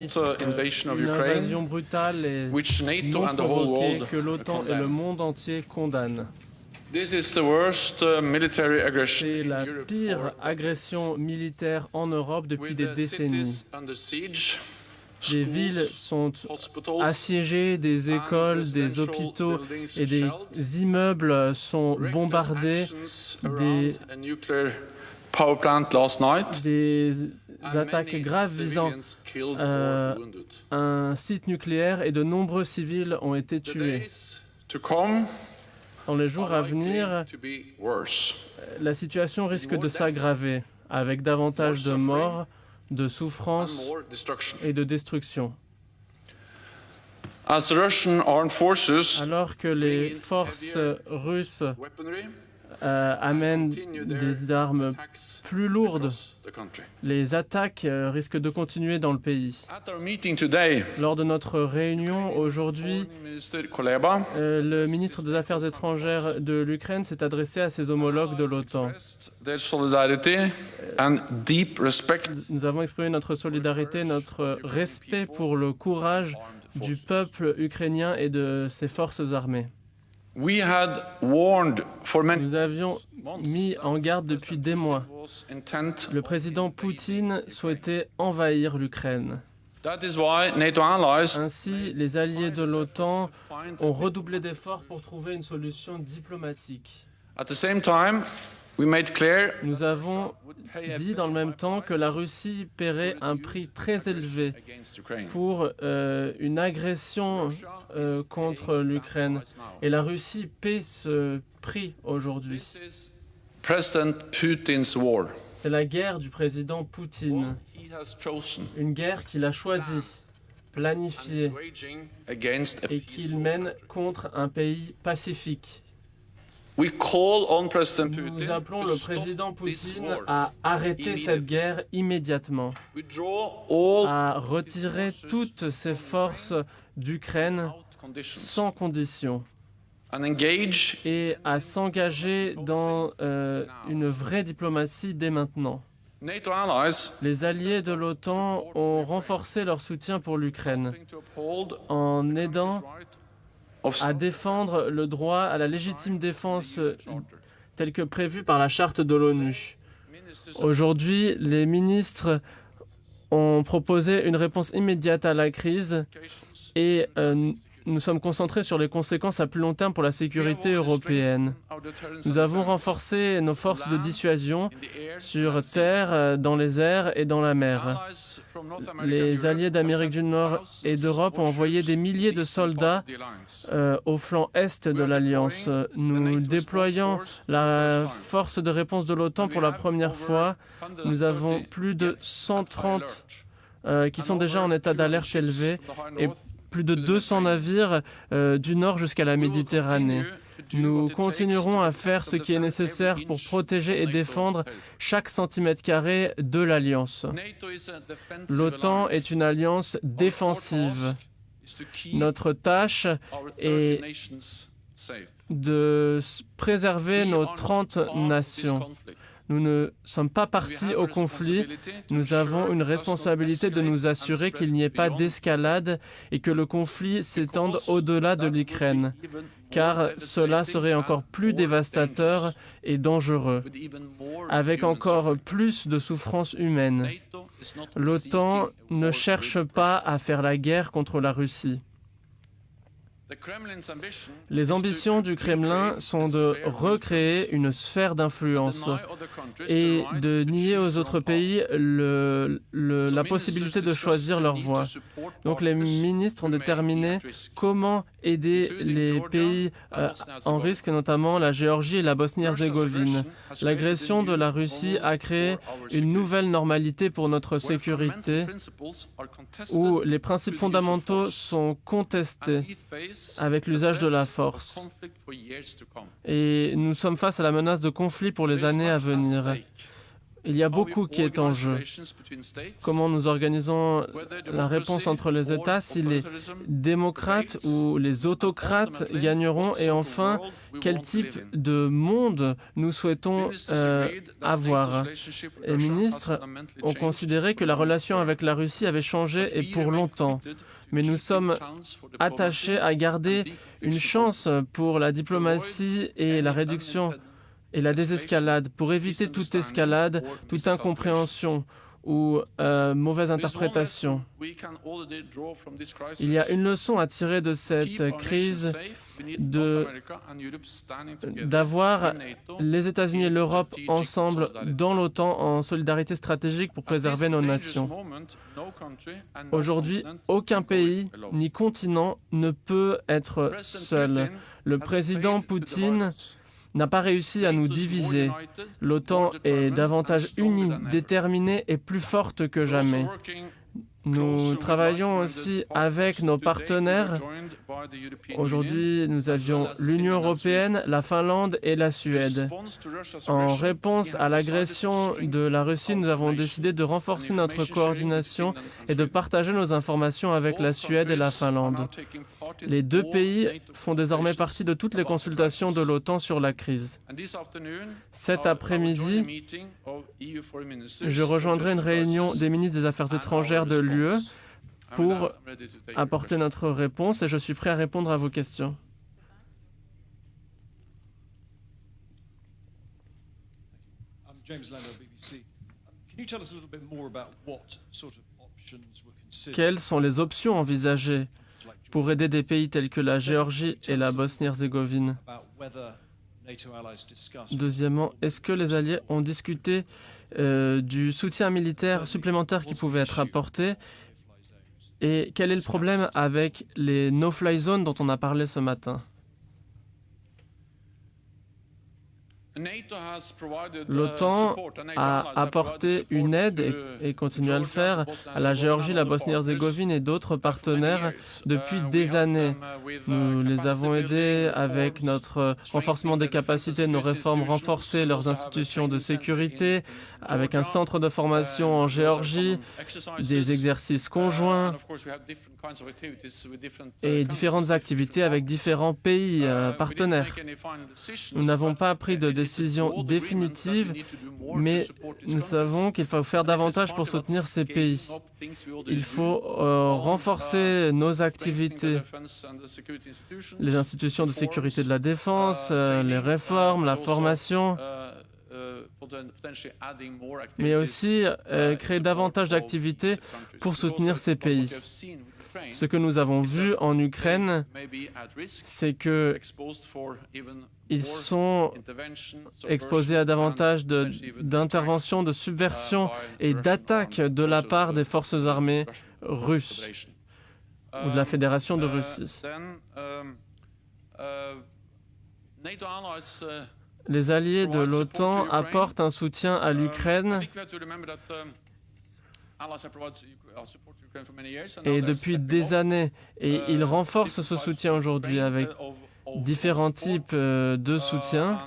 une invasion brutale et which NATO non and the whole provoquée world que l'OTAN et le monde entier condamnent. This is the worst uh, military aggression C'est in la Europe pire for agression militaire en Europe depuis des décennies. Des villes sont assiégées, des écoles, des hôpitaux et des immeubles sont bombardés. des- power plant last night, Des attaques graves visant euh, un site nucléaire et de nombreux civils ont été tués. Dans les jours à venir, la situation risque de s'aggraver avec davantage de morts, de souffrances et de destruction. Alors que les forces russes euh, amènent des armes plus lourdes, les attaques euh, risquent de continuer dans le pays. Lors de notre réunion aujourd'hui, euh, le ministre des Affaires étrangères de l'Ukraine s'est adressé à ses homologues de l'OTAN. Nous avons exprimé notre solidarité, notre respect pour le courage du peuple ukrainien et de ses forces armées. Nous avions mis en garde depuis des mois. Le président Poutine souhaitait envahir l'Ukraine. That is why NATO allies Ainsi, les alliés de l'OTAN ont redoublé d'efforts pour trouver une solution diplomatique. Nous avons dit dans le même temps que la Russie paierait un prix très élevé pour euh, une agression euh, contre l'Ukraine. Et la Russie paie ce prix aujourd'hui. C'est la guerre du président Poutine. Une guerre qu'il a choisie, planifiée et qu'il mène contre un pays pacifique. Nous appelons le président Poutine à arrêter cette guerre immédiatement, à retirer toutes ses forces d'Ukraine sans condition. Et à s'engager dans euh, une vraie diplomatie dès maintenant. Les alliés de l'OTAN ont renforcé leur soutien pour l'Ukraine en aidant à défendre le droit à la légitime défense euh, tel que prévu par la charte de l'ONU. Aujourd'hui, les ministres ont proposé une réponse immédiate à la crise et euh, nous sommes concentrés sur les conséquences à plus long terme pour la sécurité européenne. Nous avons renforcé nos forces de dissuasion sur terre, euh, dans les airs et dans la mer. Les alliés d'Amérique du Nord et d'Europe ont envoyé des milliers de soldats euh, au flanc est de l'Alliance. Nous déployons la force de réponse de l'OTAN pour la première fois. Nous avons plus de 130 euh, qui sont déjà en état d'alerte élevé plus de 200 navires euh, du nord jusqu'à la Méditerranée. Nous continuerons à faire ce qui est nécessaire pour protéger et défendre chaque centimètre carré de l'Alliance. L'OTAN est une alliance défensive. Notre tâche est de préserver nos 30 nations. Nous ne sommes pas partis au conflit. Nous avons une responsabilité de nous assurer qu'il n'y ait pas d'escalade et que le conflit s'étende au-delà de l'Ukraine, car cela serait encore plus dévastateur et dangereux, avec encore plus de souffrances humaines. L'OTAN ne cherche pas à faire la guerre contre la Russie. Les ambitions du Kremlin sont de recréer une sphère d'influence et de nier aux autres pays le- le- la possibilité de choisir leur voie. Donc les ministres ont déterminé comment aider les pays euh, en risque, notamment la Géorgie et la Bosnie-Herzégovine. L'agression de la Russie a créé une nouvelle normalité pour notre sécurité où les principes fondamentaux sont contestés avec l'usage de la force. Et nous sommes face à la menace de conflit pour les années à venir. Il y a beaucoup qui est en jeu. Comment nous organisons la réponse entre les États, si les démocrates ou les autocrates gagneront, et enfin, quel type de monde nous souhaitons euh, avoir. Les ministres ont considéré que la relation avec la Russie avait changé et pour longtemps mais nous sommes attachés à garder une chance pour la diplomatie et la réduction et la désescalade, pour éviter toute escalade, toute incompréhension ou euh, mauvaise interprétation. Il y a une leçon à tirer de cette crise d'avoir les États-Unis et l'Europe ensemble dans l'OTAN en solidarité stratégique pour préserver nos nations. Aujourd'hui, aucun pays ni continent ne peut être seul. Le président Poutine n'a pas réussi à nous diviser. L'OTAN est davantage unie, déterminée et plus forte que jamais. Nous travaillons aussi avec nos partenaires. Aujourd'hui, nous avions l'Union européenne, la Finlande et la Suède. En réponse à l'agression de la Russie, nous avons décidé de renforcer notre coordination et de partager nos informations avec la Suède et la Finlande. Les deux pays font désormais partie de toutes les consultations de l'OTAN sur la crise. Cet après-midi, je rejoindrai une réunion des ministres des Affaires étrangères de l'UE pour apporter notre réponse et je suis prêt à répondre à vos questions. Quelles sont les options envisagées pour aider des pays tels que la Géorgie et la Bosnie-Herzégovine? Deuxièmement, est-ce que les Alliés ont discuté euh, du soutien militaire supplémentaire qui pouvait être apporté? Et quel est le problème avec les no-fly zones dont on a parlé ce matin? L'OTAN a apporté une aide et, continue à le faire à la Géorgie, la Bosnie-Herzégovine et d'autres partenaires depuis des années. Nous les avons aidés avec notre renforcement des capacités, nos réformes renforcées, leurs institutions de sécurité, avec un centre de formation en Géorgie, des exercices conjoints et différentes activités avec différents pays euh, partenaires. Nous n'avons pas pris de décision définitive, mais nous savons qu'il faut faire davantage pour soutenir ces pays. Il faut euh, renforcer nos activités, les institutions de sécurité de la défense, euh, les réformes, la formation, mais aussi euh, créer davantage d'activités pour soutenir ces pays. Ce que nous avons vu en Ukraine, c'est que ils sont exposés à davantage d'interventions, de, subversions et d'attaques de la part des forces armées russes ou de la Fédération de Russie. Les alliés de l'OTAN apportent un soutien à l'Ukraine et depuis des années, et ils renforcent ce soutien aujourd'hui avec différents types euh, de soutien.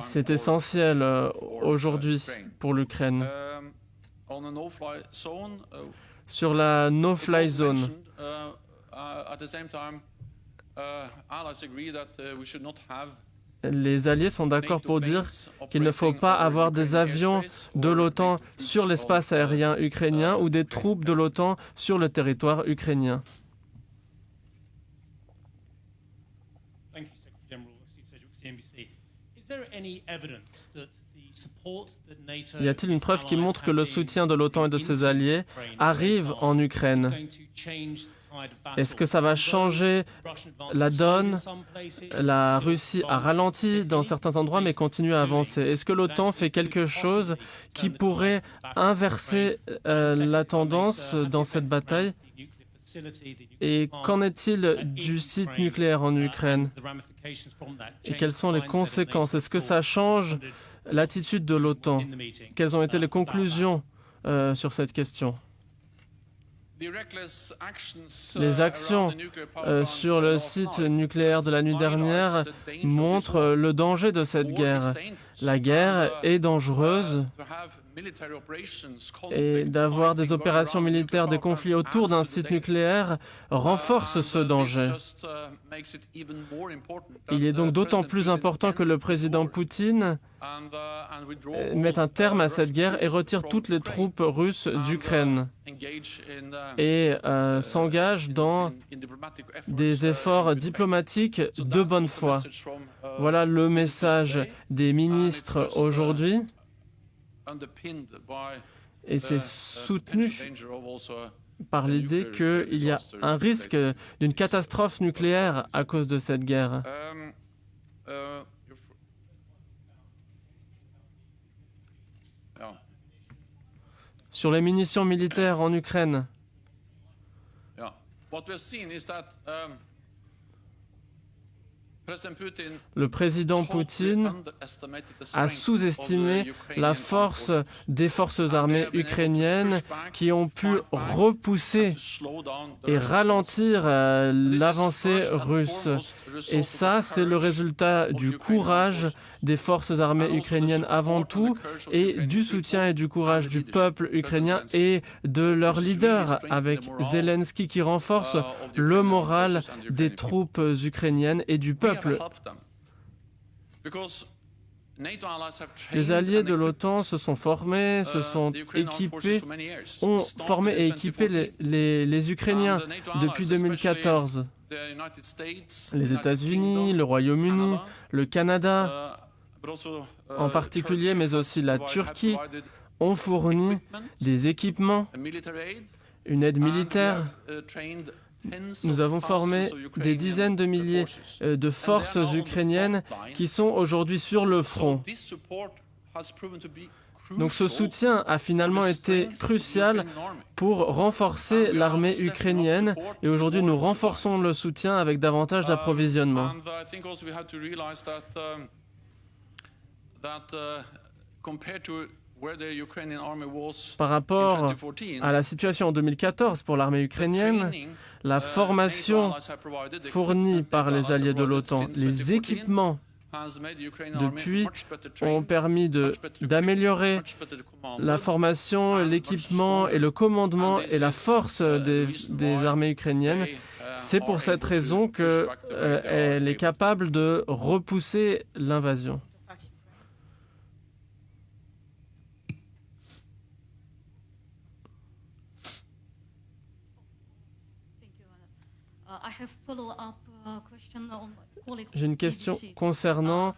C'est essentiel euh, aujourd'hui pour l'Ukraine. Sur la no-fly zone, les alliés sont d'accord pour dire qu'il ne faut pas avoir des avions de l'OTAN sur l'espace aérien ukrainien ou des troupes de l'OTAN sur le territoire ukrainien. Y a-t-il une preuve qui montre que le soutien de l'OTAN et de ses alliés arrive en Ukraine? Est-ce que ça va changer la donne? La Russie a ralenti dans certains endroits mais continue à avancer. Est-ce que l'OTAN fait quelque chose qui pourrait inverser euh, la tendance dans cette bataille? Et qu'en est-il du site nucléaire en Ukraine? Et quelles sont les conséquences? Est-ce que ça change l'attitude de l'OTAN? Quelles ont été les conclusions euh, sur cette question? Les actions euh, sur le site nucléaire de la nuit dernière montrent le danger de cette guerre. La guerre est dangereuse et d'avoir des opérations militaires, des conflits autour d'un site nucléaire renforce ce danger. Il est donc d'autant plus important que le président Poutine mette un terme à cette guerre et retire toutes les troupes russes d'Ukraine. et euh, s'engage dans des efforts diplomatiques de bonne foi. Voilà le message des ministres aujourd'hui et c'est soutenu par l'idée qu'il y a un risque d'une catastrophe nucléaire à cause de cette guerre. Sur les munitions militaires en Ukraine, le président Poutine a sous-estimé la force des forces armées ukrainiennes qui ont pu repousser et ralentir euh, l'avancée russe. Et ça, c'est le résultat du courage des forces armées ukrainiennes avant tout et du soutien et du courage du peuple ukrainien et de leur leader avec Zelensky qui renforce le moral des troupes ukrainiennes et du peuple les alliés de l'OTAN se sont formés, se sont équipés, ont formé et équipé les, Ukrainiens depuis 2014. Les États-Unis, le Royaume-Uni, le Canada en particulier, mais aussi la Turquie, ont fourni des équipements, une aide militaire nous avons formé des dizaines de milliers euh, de forces ukrainiennes qui sont aujourd'hui sur le front. Donc ce soutien a finalement été crucial pour renforcer l'armée ukrainienne et aujourd'hui nous renforçons le soutien avec davantage d'approvisionnement. Par rapport à la situation en 2014 pour l'armée ukrainienne, la formation fournie par les alliés de l'OTAN, les équipements depuis ont permis d'améliorer la formation, l'équipement et le commandement et la force des, armées ukrainiennes. C'est pour cette raison qu'elle euh, est capable de repousser l'invasion. Uh, J'ai une question concernant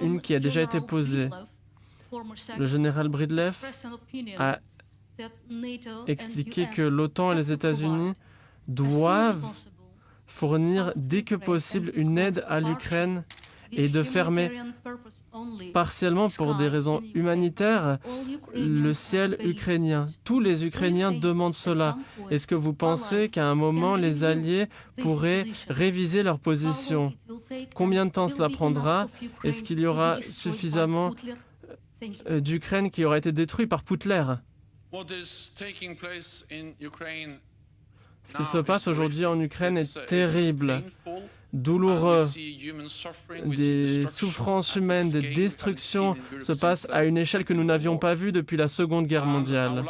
une qui a déjà été posée. Le général Bridleff a expliqué que l'OTAN et les États-Unis doivent fournir dès que possible une aide à l'Ukraine et de fermer partiellement pour des raisons humanitaires. Le ciel ukrainien. Tous les Ukrainiens demandent cela. Est-ce que vous pensez qu'à un moment, les Alliés pourraient réviser leur position? Combien de temps cela prendra? Est-ce qu'il y aura suffisamment euh, d'Ukraine qui aura été détruit par Poutler? Ce qui se passe aujourd'hui en Ukraine est terrible douloureux, des souffrances humaines, des destructions se passent à une échelle que nous n'avions pas vue depuis la Seconde Guerre mondiale.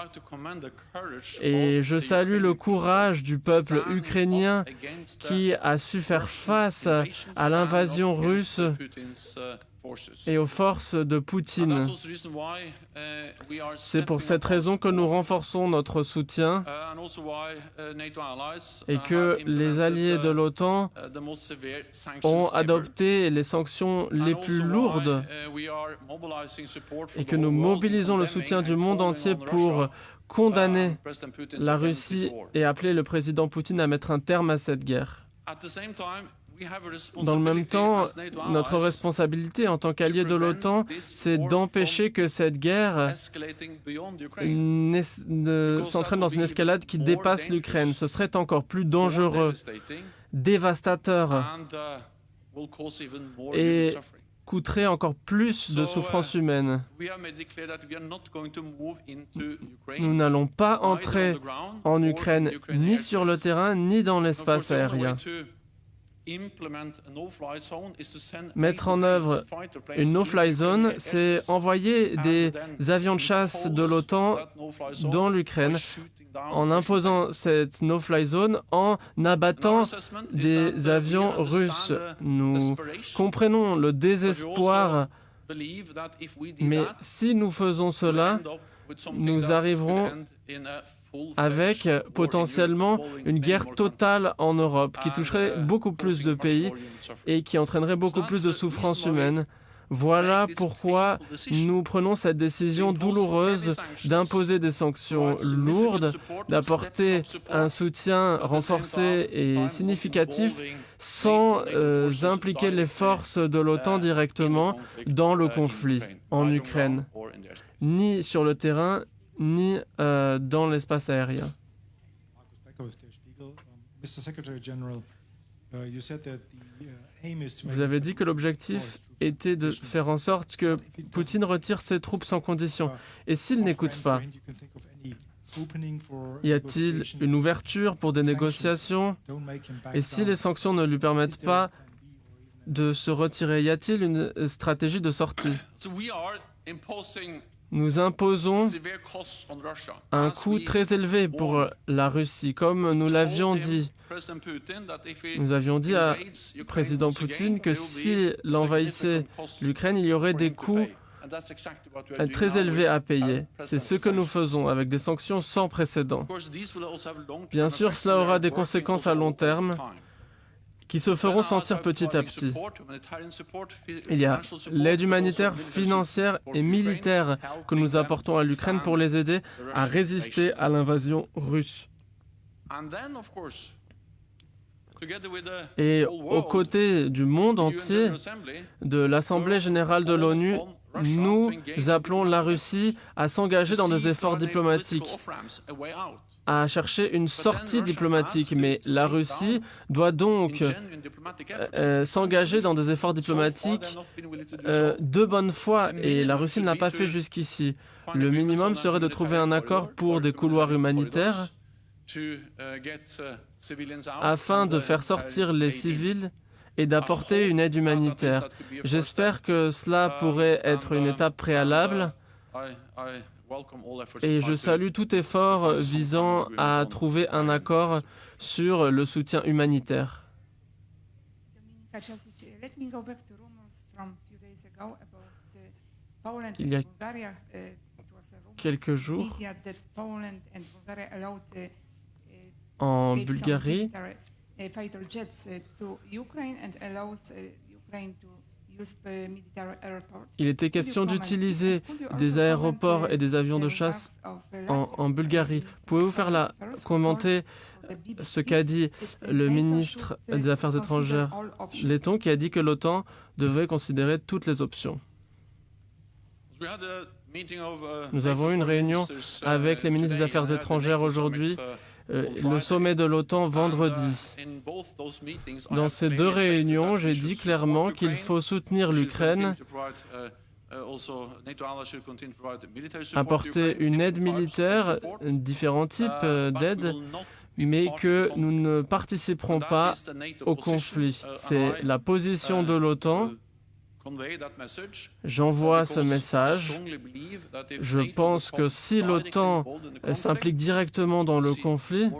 Et je salue le courage du peuple ukrainien qui a su faire face à l'invasion russe et aux forces de Poutine. C'est pour cette raison que nous renforçons notre soutien et que les alliés de l'OTAN ont adopté les sanctions les plus lourdes et que nous mobilisons le soutien du monde entier pour condamner la Russie et appeler le président Poutine à mettre un terme à cette guerre. Dans le même temps, notre responsabilité en tant qu'alliés de l'OTAN, c'est d'empêcher que cette guerre s'entraîne dans une escalade qui dépasse l'Ukraine. Ce serait encore plus dangereux, dévastateur. Uh, et coûterait encore plus de uh, souffrances humaines. Nous n'allons pas entrer en Ukraine ni sur le terrain ni dans l'espace aérien. Mettre en œuvre une no-fly zone, c'est envoyer des avions de chasse de l'OTAN dans l'Ukraine en imposant cette no-fly zone en abattant des avions russes. Nous comprenons le désespoir, mais si nous faisons cela, nous arriverons avec potentiellement une guerre totale en Europe qui toucherait beaucoup plus de pays et qui entraînerait beaucoup plus de souffrances humaines. Voilà pourquoi nous prenons cette décision douloureuse d'imposer des sanctions lourdes, d'apporter un soutien renforcé et significatif sans euh, impliquer les forces de l'OTAN directement dans le conflit en Ukraine, ni sur le terrain, ni euh, dans l'espace aérien. Vous avez dit que l'objectif était de faire en sorte que Poutine retire ses troupes sans condition. Et s'il n'écoute pas, y a-t-il une ouverture pour des négociations Et si les sanctions ne lui permettent pas de se retirer, y a-t-il une stratégie de sortie? Nous imposons un coût très élevé pour la Russie, comme nous l'avions dit. Nous avions dit à président Poutine que s'il envahissait l'Ukraine, il y aurait des coûts très élevés à payer. C'est ce que nous faisons avec des sanctions sans précédent. Bien sûr, cela aura des conséquences à long terme qui se feront sentir petit à petit. Il y a l'aide humanitaire, financière et militaire que nous apportons à l'Ukraine pour les aider à résister à l'invasion russe. Et aux côtés du monde entier, de l'Assemblée générale de l'ONU, nous appelons la Russie à s'engager dans des efforts diplomatiques à chercher une sortie diplomatique, mais la Russie doit donc euh, euh, s'engager dans des efforts diplomatiques euh, de bonne foi, et la Russie ne l'a pas fait jusqu'ici. Le minimum serait de trouver un accord pour des couloirs humanitaires afin de faire sortir les civils et d'apporter une aide humanitaire. J'espère que cela pourrait être une étape préalable et je salue tout effort visant à trouver un accord sur le soutien humanitaire. Il y a quelques jours, en Bulgarie, il était question d'utiliser des aéroports et des avions de chasse en, Bulgarie. Pouvez-vous faire la commenter ce qu'a dit le ministre des Affaires étrangères letton qui a dit que l'OTAN devait considérer toutes les options. Nous avons eu une réunion avec les ministres des Affaires étrangères aujourd'hui euh, le sommet de l'OTAN vendredi. Dans ces deux réunions, j'ai dit clairement qu'il faut soutenir l'Ukraine, apporter une aide militaire, différents types euh, d'aides, mais que nous ne participerons pas au conflit. C'est la position de l'OTAN J'envoie ce message. Je pense que si l'OTAN s'implique directement dans le conflit,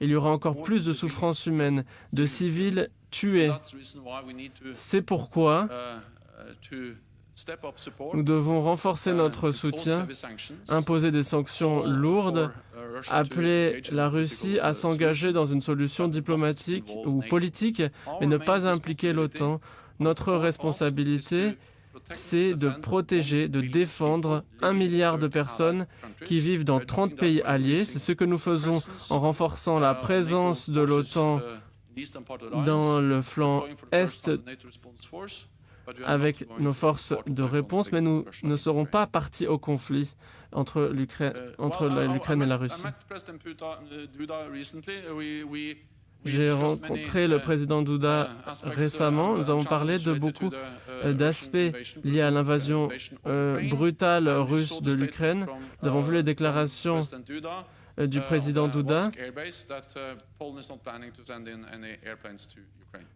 il y aura encore plus de souffrances humaines, de civils tués. C'est pourquoi nous devons renforcer notre soutien, imposer des sanctions lourdes, appeler la Russie à s'engager dans une solution diplomatique ou politique, mais ne pas impliquer l'OTAN notre responsabilité, c'est de protéger, de défendre un milliard de personnes qui vivent dans 30 pays alliés. C'est ce que nous faisons en renforçant la présence de l'OTAN dans le flanc Est avec nos forces de réponse, mais nous ne serons pas partis au conflit entre l'Ukraine et la Russie. J'ai rencontré le président Douda récemment. Nous avons parlé de beaucoup d'aspects liés à l'invasion brutale russe de l'Ukraine. Nous avons vu les déclarations du président Douda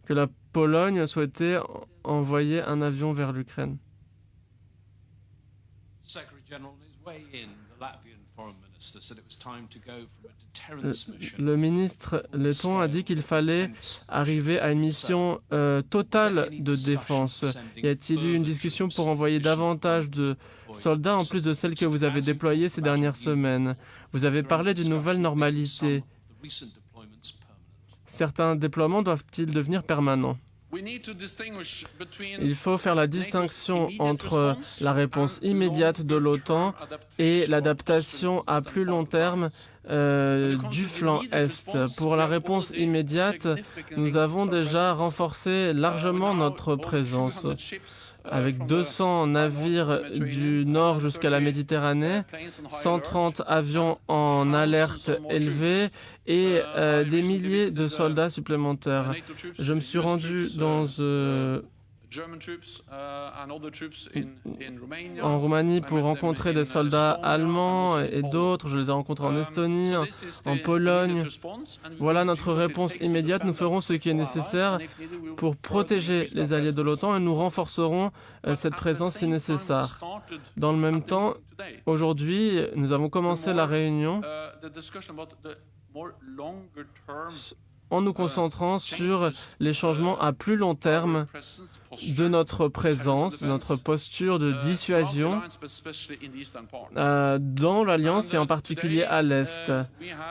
que la Pologne souhaitait envoyer un avion vers l'Ukraine. Le ministre letton a dit qu'il fallait arriver à une mission euh, totale de défense? Y a-t-il eu une discussion pour envoyer davantage de soldats en plus de celles que vous avez déployées ces dernières semaines? Vous avez parlé d'une nouvelle normalité. Certains déploiements doivent-ils devenir permanents? Il faut faire la distinction entre la réponse immédiate de l'OTAN et l'adaptation à plus long terme euh, du flanc Est. Pour la réponse immédiate, nous avons déjà renforcé largement notre présence. Avec 200 navires du nord jusqu'à la Méditerranée, 130 avions en alerte élevée et euh, des milliers de soldats supplémentaires. Je me suis rendu dans... Euh, en Roumanie pour rencontrer des soldats allemands et d'autres. Je les ai rencontrés en Estonie, en Pologne. Voilà notre réponse immédiate. Nous ferons ce qui est nécessaire pour protéger les alliés de l'OTAN et nous renforcerons euh, cette présence si nécessaire. Dans le même temps, aujourd'hui, nous avons commencé la réunion en nous concentrant sur les changements à plus long terme de notre présence, de notre posture de dissuasion euh, dans l'Alliance et en particulier à l'Est.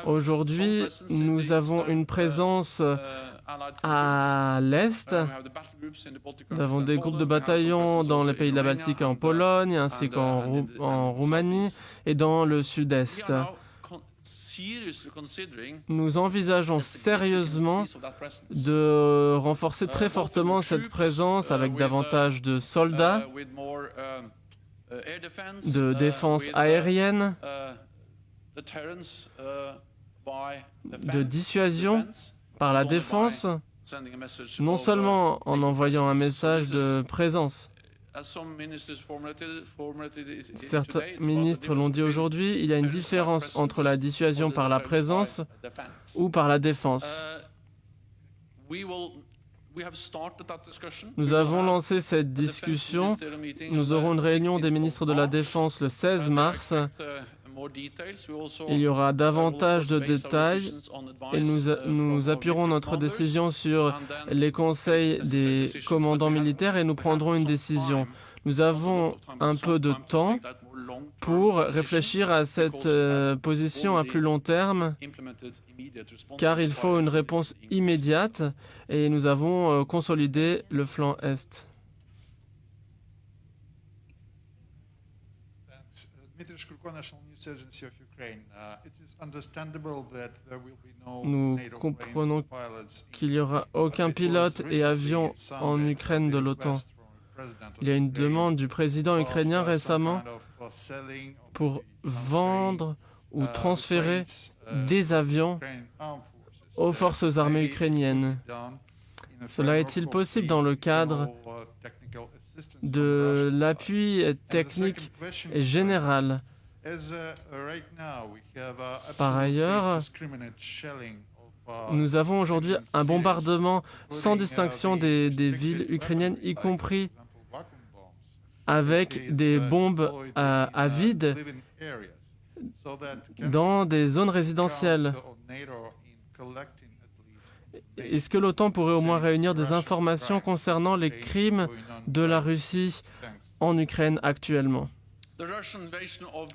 Aujourd'hui, nous avons une présence à l'Est. Nous avons des groupes de bataillons dans les pays de la Baltique et en Pologne, ainsi qu'en Roumanie et dans le Sud-Est. Nous envisageons sérieusement de renforcer très uh, fortement cette présence uh, avec davantage de soldats, uh, de défense aérienne, de dissuasion par la défense, non seulement en envoyant un message de présence, Certains ministres l'ont dit aujourd'hui, il y a une différence entre la dissuasion par la présence ou par la défense. Uh, Nous avons lancé cette discussion. Nous aurons une réunion des ministres de la Défense le 16 mars. Il y aura davantage de détails et nous, nous appuierons notre décision sur les conseils des commandants militaires et nous prendrons une décision. Nous avons un peu de temps pour réfléchir à cette euh, position à plus long terme, car il faut une réponse immédiate et nous avons euh, consolidé le flanc Est. Nous comprenons qu'il n'y aura aucun pilote et avion en Ukraine de l'OTAN. Il y a une demande du président ukrainien récemment pour vendre ou transférer des avions aux forces armées ukrainiennes. Cela est-il possible dans le cadre de l'appui technique et général Par ailleurs, nous avons aujourd'hui un bombardement sans distinction des, des villes ukrainiennes, y compris avec des bombes à, vide dans des zones résidentielles. Est-ce que l'OTAN pourrait au moins réunir des informations concernant les crimes de la Russie en Ukraine actuellement?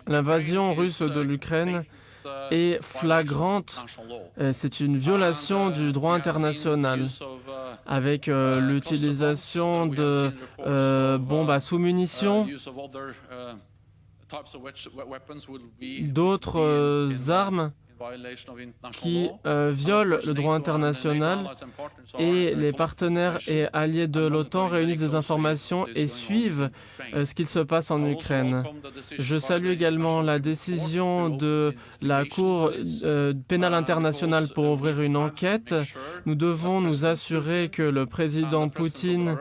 L'invasion russe de l'Ukraine est flagrante. Euh, c'est une violation du droit international avec euh, l'utilisation de euh, bombes à sous-munitions, d'autres armes qui euh, violent le droit international et les partenaires et alliés de l'OTAN réunissent des informations et suivent euh, ce qu'il se passe en Ukraine. Je salue également la décision de la Cour euh, pénale internationale pour ouvrir une enquête. Nous devons nous assurer que le président Poutine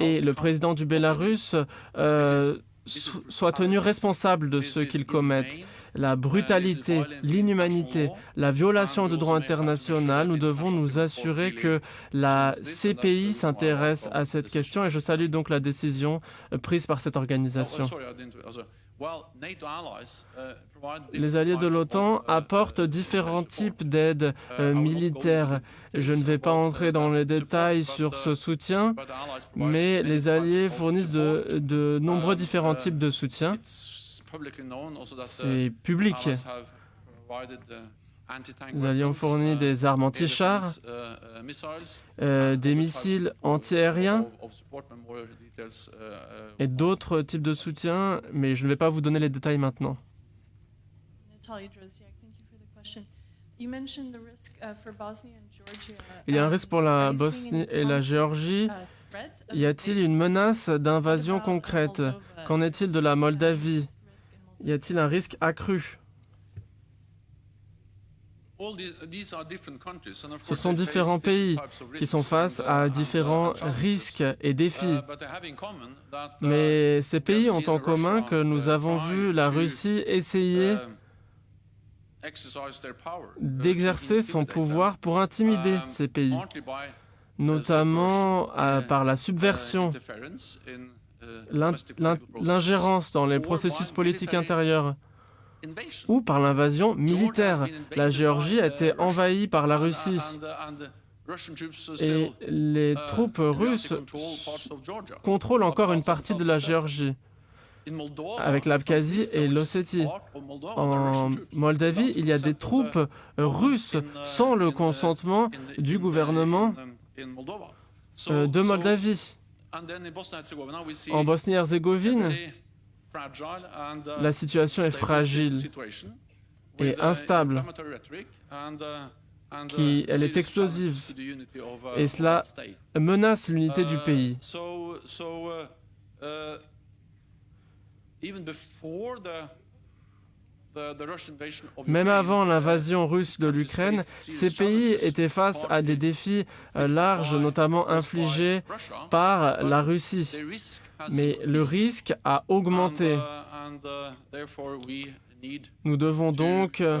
et le président du Bélarus euh, soient tenus responsables de ce qu'ils commettent la brutalité, l'inhumanité, la violation du droit international, nous devons nous assurer que la CPI s'intéresse à cette question et je salue donc la décision euh, prise par cette organisation. Les alliés de l'OTAN apportent différents types d'aides euh, militaires. Je ne vais pas entrer dans les détails sur ce soutien, mais les alliés fournissent de, de nombreux différents types de soutien. C'est public. Nous avions fourni des armes anti-chars, euh, des missiles antiaériens et d'autres types de soutien, mais je ne vais pas vous donner les détails maintenant. Il y a un risque pour la Bosnie et la Géorgie. Y a-t-il une menace d'invasion concrète? Qu'en est-il de la Moldavie? y a-t-il un risque accru? Ce sont différents pays qui sont face à uh, différents risques et défis. Uh, uh, Mais ces pays ont en commun que nous avons vu la Russie essayer d'exercer son pouvoir pour intimider um, ces pays, notamment par la subversion l'ingérence dans les processus politiques intérieurs ou par l'invasion militaire. La Géorgie a été envahie par la Russie et les troupes russes contrôlent encore une partie de la Géorgie avec l'Abkhazie et l'Ossétie. En Moldavie, il y a des troupes russes sans le consentement du gouvernement euh, de Moldavie. En Bosnie-Herzégovine, uh, la situation est fragile et uh, instable, uh, qui, elle est explosive, et cela menace l'unité du pays. Même avant l'invasion russe de l'Ukraine, ces pays étaient face à des défis larges, notamment infligés par la Russie. Mais le risque a augmenté. Nous devons donc euh,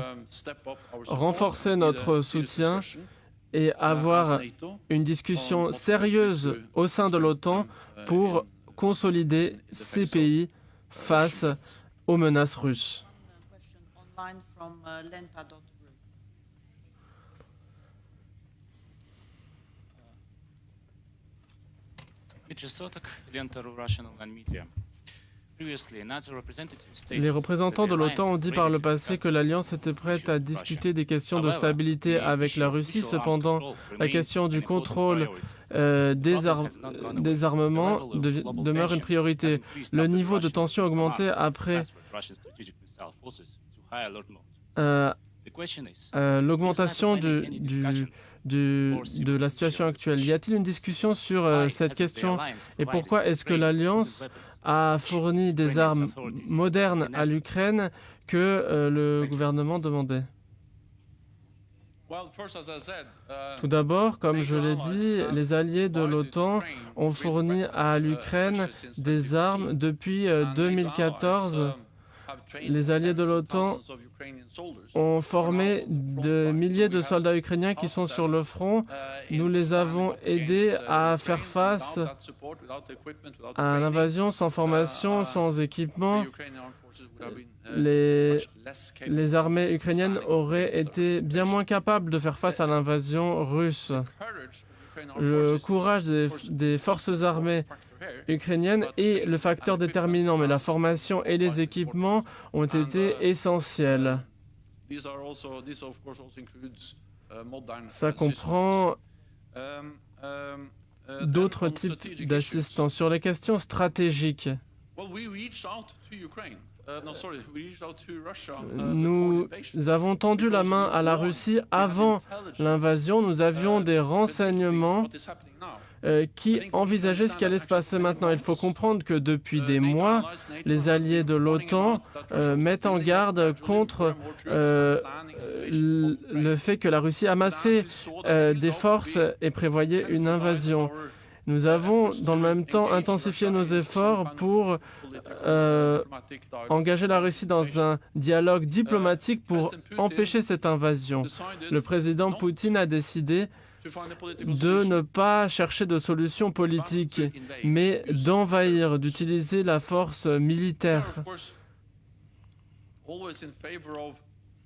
renforcer notre soutien et avoir une discussion sérieuse au sein de l'OTAN pour consolider ces pays face aux menaces russes. Les représentants de l'OTAN ont dit par le passé que l'Alliance était prête à discuter des questions de stabilité avec la Russie. Cependant, la question du contrôle euh, des, armements demeure une priorité. Le niveau de tension a augmenté après euh, euh, l'augmentation de, de la situation actuelle? Y a-t-il une discussion sur euh, cette question et pourquoi est-ce que l'Alliance a fourni des armes modernes à l'Ukraine que le gouvernement demandait? Tout d'abord, comme je l'ai dit, les alliés de l'OTAN ont fourni à l'Ukraine des armes depuis 2014 les alliés de l'OTAN ont formé de milliers de soldats ukrainiens qui sont sur le front. Nous les avons aidés à faire face à l'invasion sans formation, sans équipement. Les, les, armées ukrainiennes auraient été bien moins capables de faire face à l'invasion russe. Le courage des forces armées ukrainienne est le facteur déterminant, mais la formation et les équipements ont été essentiels. Ça comprend d'autres types d'assistance. Sur les questions stratégiques, nous avons tendu la main à la Russie avant l'invasion. Nous avions des renseignements euh, qui envisageaient ce qui allait se passer maintenant. Il faut comprendre que depuis des mois, les alliés de l'OTAN euh, mettent en garde contre euh, le fait que la Russie amassait des forces et prévoyait une invasion. Nous avons dans le même temps intensifié nos efforts pour engager la Russie dans un dialogue diplomatique pour empêcher cette invasion. Le président Poutine a décidé de ne pas chercher de solution politique, mais d'envahir, d'utiliser la force militaire.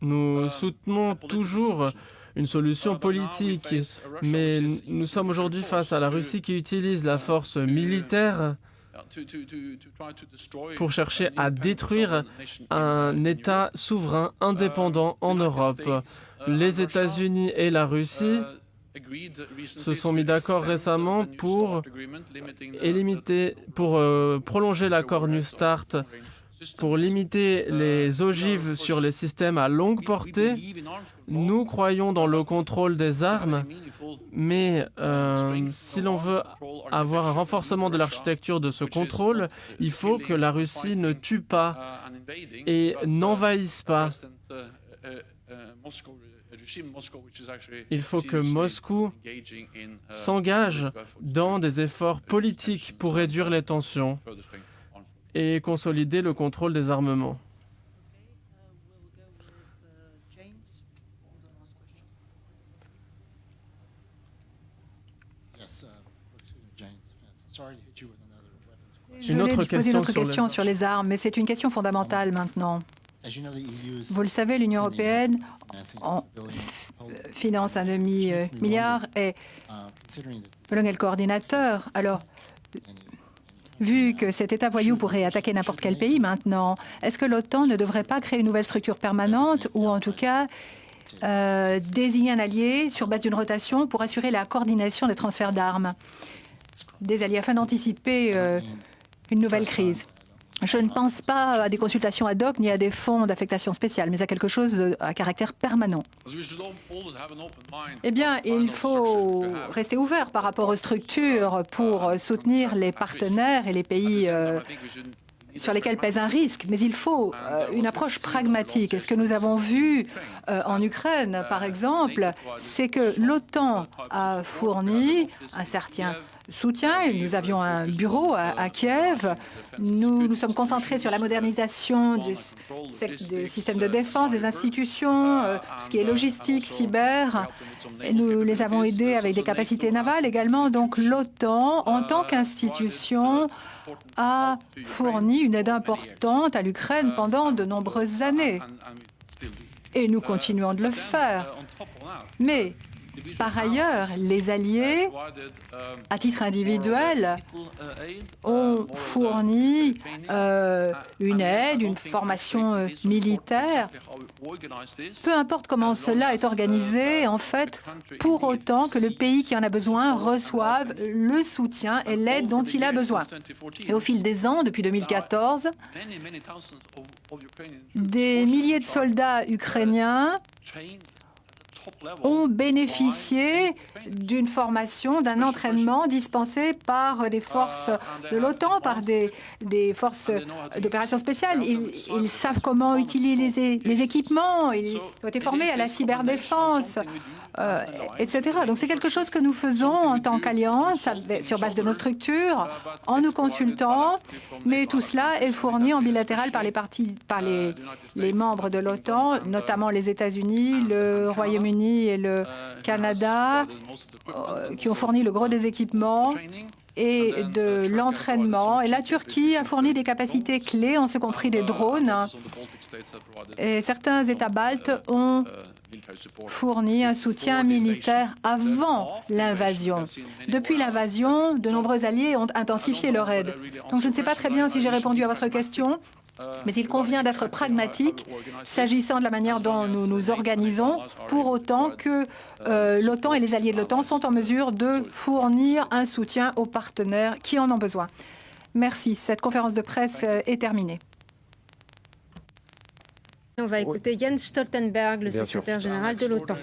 Nous soutenons toujours une solution politique. Mais nous sommes aujourd'hui face à la Russie qui utilise la force militaire pour chercher à détruire un État souverain indépendant en Europe. Les États-Unis et la Russie se sont mis d'accord récemment pour, pour euh, prolonger l'accord New Start pour limiter les ogives sur les systèmes à longue portée, nous croyons dans le contrôle des armes, mais euh, si l'on veut avoir un renforcement de l'architecture de ce contrôle, il faut que la Russie ne tue pas et n'envahisse pas. Il faut que Moscou s'engage dans des efforts politiques pour réduire les tensions et consolider le contrôle des armements. Une autre question, une autre question sur, les... armes, mais c'est une question fondamentale maintenant. Vous le savez, l'Union européenne finance un demi-milliard et selon le coordinateur. Alors, Vu que cet État voyou pourrait attaquer n'importe quel pays maintenant, est-ce que l'OTAN ne devrait pas créer une nouvelle structure permanente ou en tout cas euh, désigner un allié sur base d'une rotation pour assurer la coordination des transferts d'armes des alliés afin d'anticiper euh, une nouvelle crise? Je ne pense pas à des consultations ad hoc ni à des fonds d'affectation spéciale, mais à quelque chose à caractère permanent. Eh bien, il faut rester ouvert par rapport aux structures pour soutenir les partenaires et les pays euh, sur lesquels pèse un risque, mais il faut euh, une approche pragmatique. Et ce que nous avons vu euh, en Ukraine, par exemple, c'est que l'OTAN a fourni un certain soutien. Nous avions un bureau à, Kiev. Nous nous sommes concentrés sur la modernisation du, système de défense, des institutions, euh, ce qui est logistique, cyber. Nous les avons aidés avec des capacités navales également. Donc l'OTAN, en tant qu'institution, a fourni une aide importante à l'Ukraine pendant de nombreuses années. Et nous continuons de le faire. Mais par ailleurs, les alliés, à titre individuel, ont fourni euh, une aide, une formation euh, militaire. Peu importe comment cela est organisé, en fait, pour autant que le pays qui en a besoin reçoive le soutien et l'aide dont il a besoin. Et au fil des ans, depuis 2014, des milliers de soldats ukrainiens ont bénéficié d'une formation, d'un entraînement dispensé par des forces de l'OTAN, par des, des forces d'opération spéciales. Ils, savent comment utiliser les, équipements, ils ont été formés à la cyberdéfense, euh, etc. Donc c'est quelque chose que nous faisons en tant qu'alliance, sur base de nos structures, en nous consultant, mais tout cela est fourni en bilatéral par les parties, par les, les membres de l'OTAN, notamment les États-Unis, le Royaume-Uni, et le Canada, euh, qui ont fourni le gros des équipements et de l'entraînement. Et la Turquie a fourni des capacités clés, en ce compris des drones. Et certains États baltes ont fourni un soutien militaire avant l'invasion. Depuis l'invasion, de nombreux alliés ont intensifié leur aide. Donc je ne sais pas très bien si j'ai répondu à votre question. Mais il convient d'être pragmatique s'agissant de la manière dont nous nous organisons, pour autant que euh, l'OTAN et les alliés de l'OTAN sont en mesure de fournir un soutien aux partenaires qui en ont besoin. Merci. Cette conférence de presse euh, est terminée. On va écouter Jens Stoltenberg, le Bien sûr. secrétaire général de l'OTAN.